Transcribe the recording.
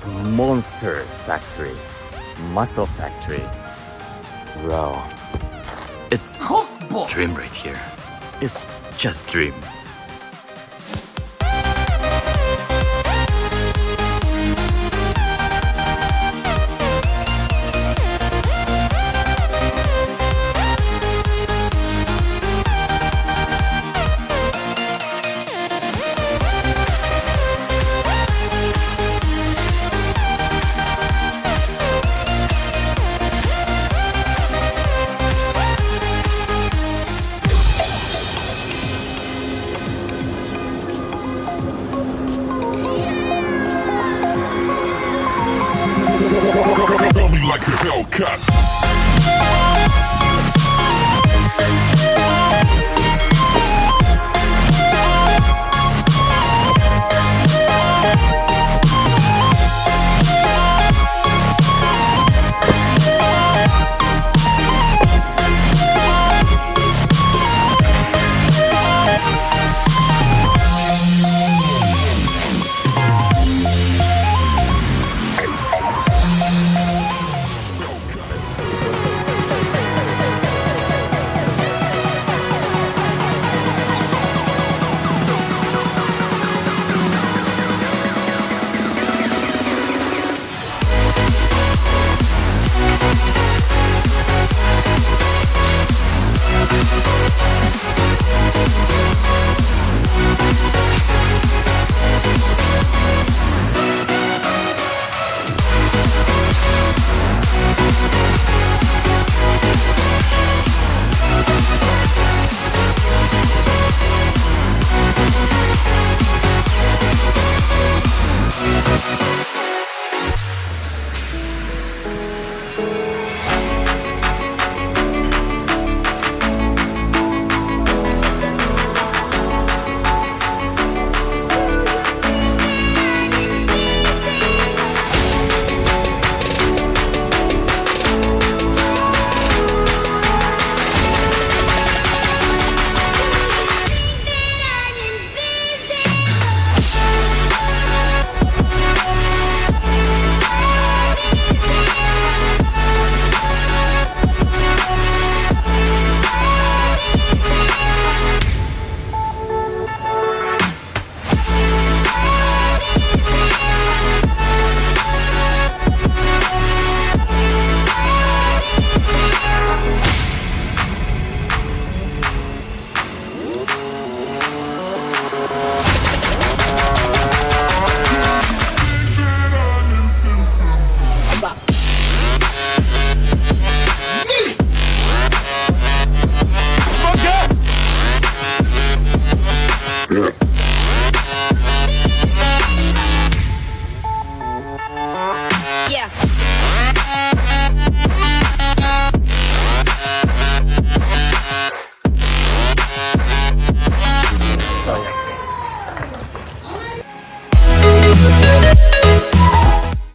It's monster factory. Muscle factory. Bro. It's dream right here. It's just dream. Like a Hellcat.